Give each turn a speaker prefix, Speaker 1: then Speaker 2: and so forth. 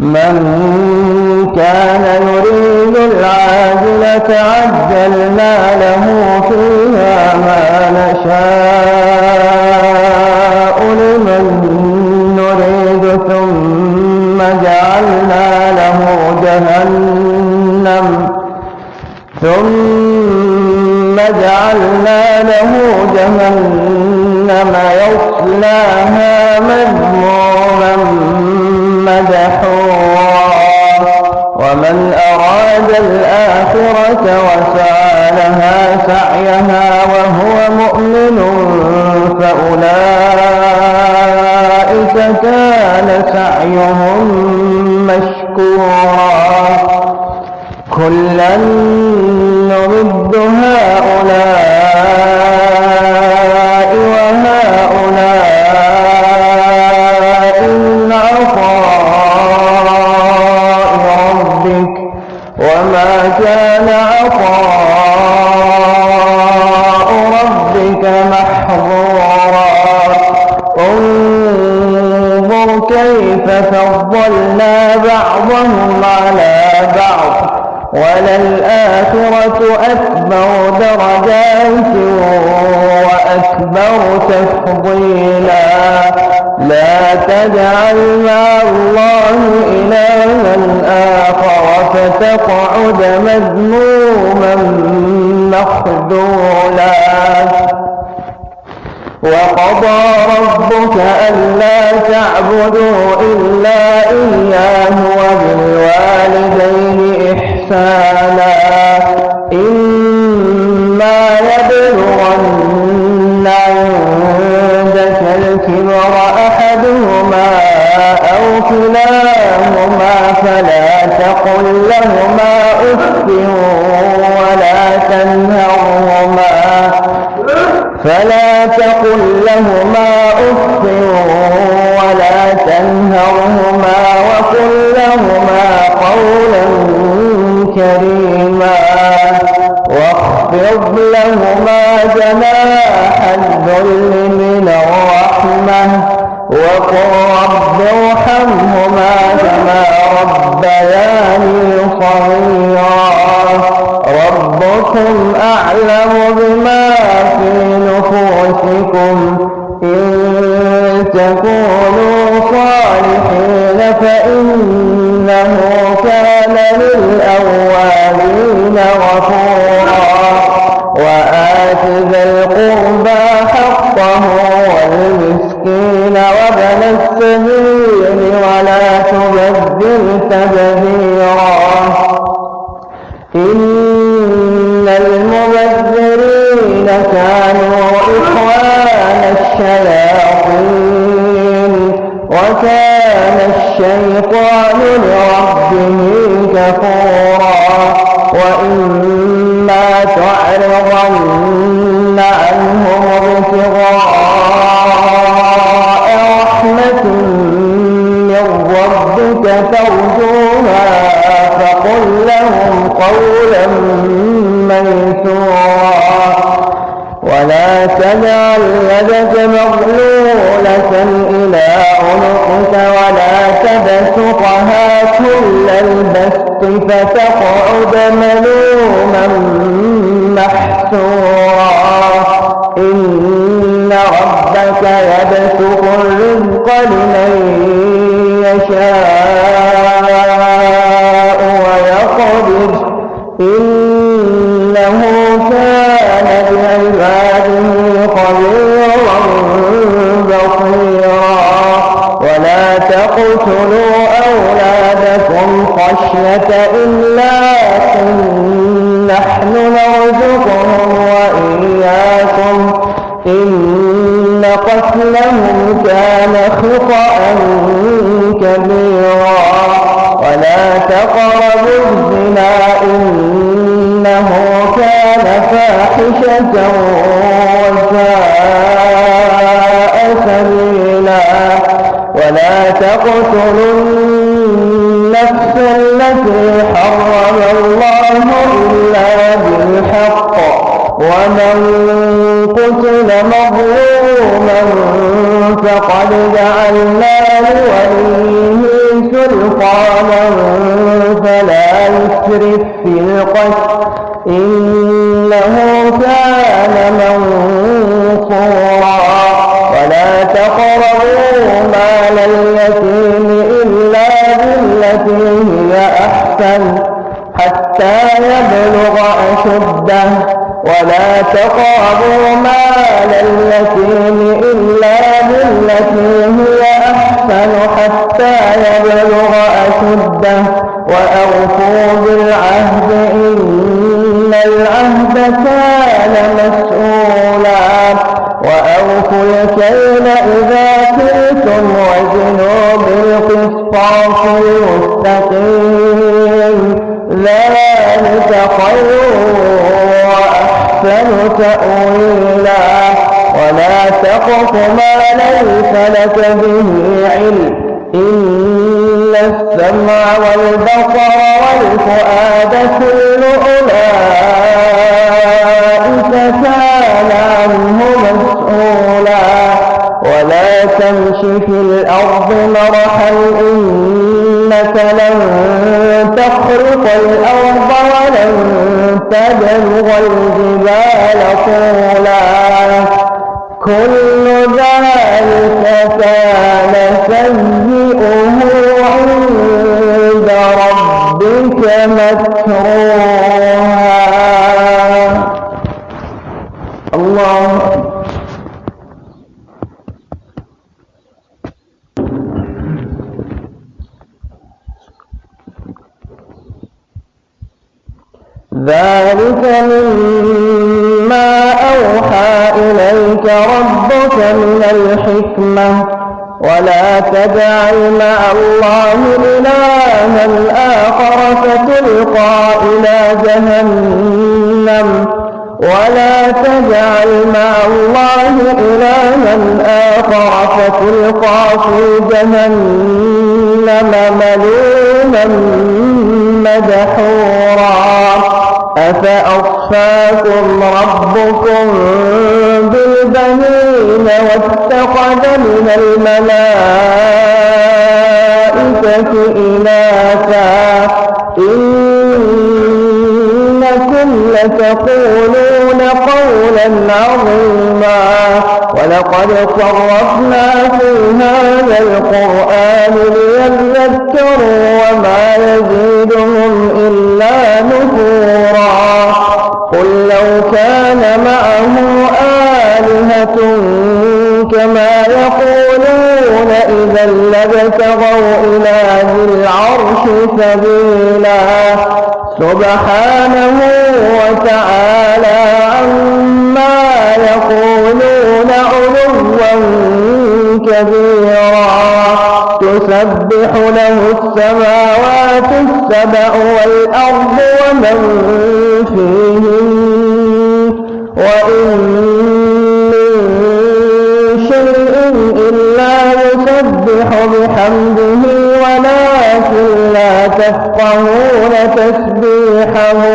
Speaker 1: من كان يريد العاجلة عجلنا له فيها ما نشاء لمن نريد ثم جعلنا له جهنم ثم جعلنا له جهنم يصلاها مذموما مدحورا. الآخرة وسعى لها سعيها وهو مؤمن فأولئك كان سعيهم مشكورا. كلا نمد هؤلاء كان عطاء ربك محظورا. انظر كيف فضلنا بعضهم على بعض وللآخرة أكبر درجات. وأكبر تفضيلا. لا تجعل مع الله إلها آخر فتقعد مذموما مخذولا. وقضى ربك ألا تعبدوا إلا إياه وبالوالدين إحسانا. الكبر أحدهما أو كلاهما فلا تقل لهما أف ولا تنهرهما. فلا تقل لهما أف ولا تنهرهما وقل لهما قولا كريما. واخفض لهما جناح وقل رب ارحمهما كما ربياني صغيرا. ربكم أعلم بما في نفوسكم. إن تكونوا صالحين فإنه تبذيرا إن المبذرين كانوا إخوان الشياطين وكان الشيطان لربه كفورا. وإما تعرضن فتقعد ملوما محسورا إن ربك يبسط الرزق لمن يشاء ويقدر. إنه كان بعباده خبيرا بصيرا. ولا تقتلوا فاحشة وساء سبيلا ولا تقتلوا النفس التي حرم الله إلا بالحق ومن قتل مظلوما فقد جعلنا لوليه ولا تقربوا مال اليتيم إلا بالتي هي أحسن حتى يبلغ أشده. ولا تقربوا مال اليتيم إلا بالتي هي أحسن حتى يبلغ أشده. وأوفوا بالعهد بالقسطاس المستقيم. ذلك خير وأحسن تأويلا. ولا تقف ما ليس لك به علم. إن السمع والبصر والفؤاد كل أولئك كان عنه مسؤولا. ولا تمش في الأرض مرحا تخرق الأرض ولن تبلغ الجبال طولا. كل ذلك كان سيئه عند ربك مكروها الله ذلك مما أوحى إليك ربك من الحكمة ولا تجعل مع الله إلها آخر فتلقى إلى جهنم ولا تجعل مع الله إلها آخر فتلقى في جهنم ملوما مدحورا أفأصفاكم ربكم بالبنين واتخذ من الملائكة إناثا إنكم لتقولون قولا عظيما ولقد صرفنا في هذا القرآن ليذكروا وما يزيدهم إلا نفورا كان معه آلهة كما يقولون إذا لابتغوا إلى ذي العرش سبيلا. سبحانه وتعالى عما يقولون علوا كبيرا. تسبح له السماوات السبع والأرض ومن فيهن وإن من شيء إلا يسبح بحمده ولكن لا تفقهون تسبيحهم